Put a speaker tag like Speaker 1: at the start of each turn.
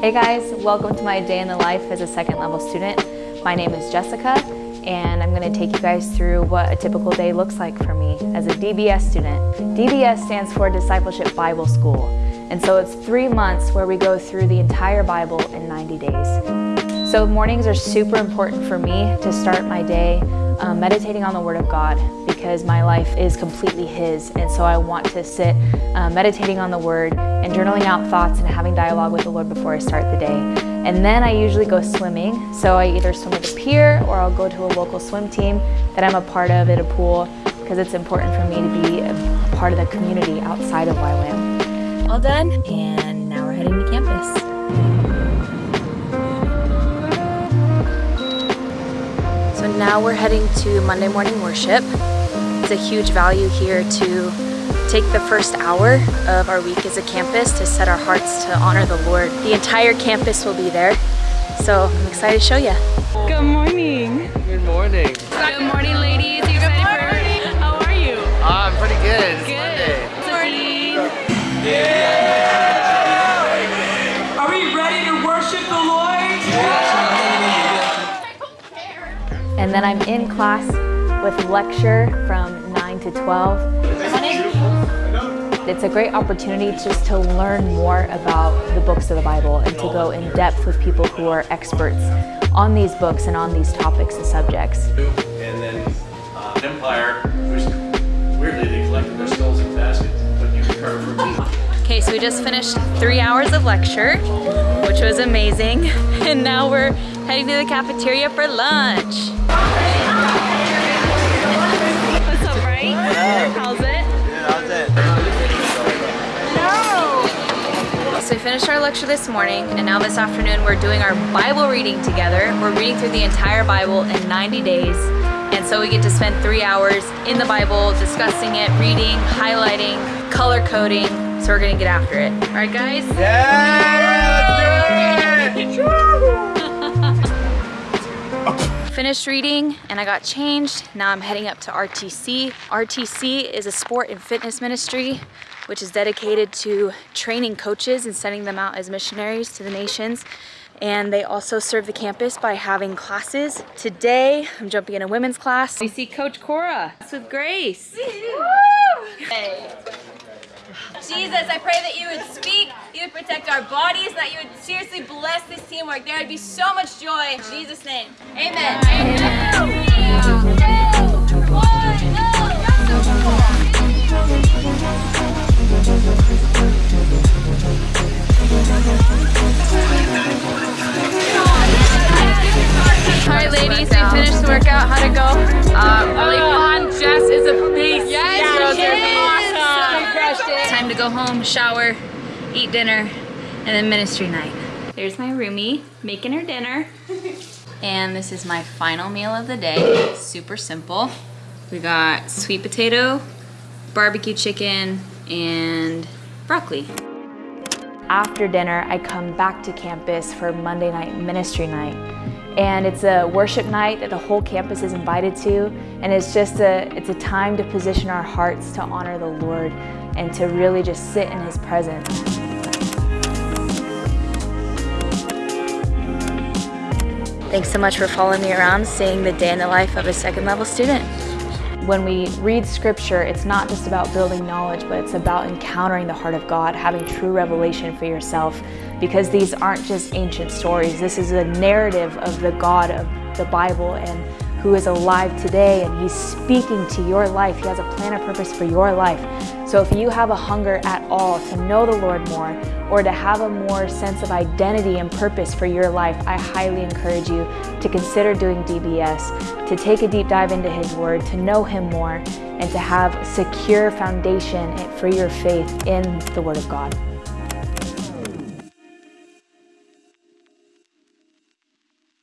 Speaker 1: Hey guys, welcome to my day in the life as a second level student. My name is Jessica and I'm going to take you guys through what a typical day looks like for me as a DBS student. DBS stands for Discipleship Bible School and so it's three months where we go through the entire Bible in 90 days. So mornings are super important for me to start my day um, meditating on the Word of God because my life is completely His and so I want to sit uh, meditating on the Word and journaling out thoughts and having dialogue with the Lord before I start the day. And then I usually go swimming. So I either swim with a peer or I'll go to a local swim team that I'm a part of at a pool because it's important for me to be a part of the community outside of YWAM. All done and now we're heading to campus. So now we're heading to Monday morning worship. It's a huge value here to take the first hour of our week as a campus to set our hearts to honor the Lord. The entire campus will be there, so I'm excited to show you.
Speaker 2: Good morning.
Speaker 3: Good morning.
Speaker 2: Good morning, ladies. You excited for How are you?
Speaker 3: Ah, I'm pretty good. It's
Speaker 2: Good.
Speaker 3: Monday.
Speaker 2: Morning.
Speaker 4: Are we ready to worship the Lord? Yeah!
Speaker 1: And then I'm in class with lecture from 9 to 12. It's a great opportunity just to learn more about the books of the Bible and to go in depth with people who are experts on these books and on these topics and subjects.
Speaker 5: And then uh, Empire, which weirdly they collected their skulls in baskets, but you can from.
Speaker 1: Okay, so we just finished three hours of lecture, which was amazing. And now we're heading to the cafeteria for lunch. So we finished our lecture this morning and now this afternoon we're doing our Bible reading together. We're reading through the entire Bible in 90 days and so we get to spend three hours in the Bible discussing it, reading, highlighting, color coding. So we're gonna get after it. All right guys? yeah, Finished reading and I got changed. Now I'm heading up to RTC. RTC is a sport and fitness ministry which is dedicated to training coaches and sending them out as missionaries to the nations. And they also serve the campus by having classes. Today, I'm jumping in a women's class. We see Coach Cora That's with Grace.
Speaker 6: Jesus, I pray that you would speak, you would protect our bodies, that you would seriously bless this teamwork. There would be so much joy. In Jesus' name. Amen.
Speaker 1: Home, shower, eat dinner, and then ministry night. There's my roomie making her dinner. and this is my final meal of the day. Super simple. We got sweet potato, barbecue chicken, and broccoli. After dinner, I come back to campus for Monday night ministry night. And it's a worship night that the whole campus is invited to. And it's just a, it's a time to position our hearts to honor the Lord and to really just sit in His presence. Thanks so much for following me around, seeing the day in the life of a second level student. When we read scripture, it's not just about building knowledge, but it's about encountering the heart of God, having true revelation for yourself, because these aren't just ancient stories. This is a narrative of the God of the Bible and who is alive today, and He's speaking to your life. He has a plan and purpose for your life. So if you have a hunger at all to know the Lord more, or to have a more sense of identity and purpose for your life, I highly encourage you to consider doing DBS, to take a deep dive into His Word, to know Him more, and to have secure foundation for your faith in the Word of God.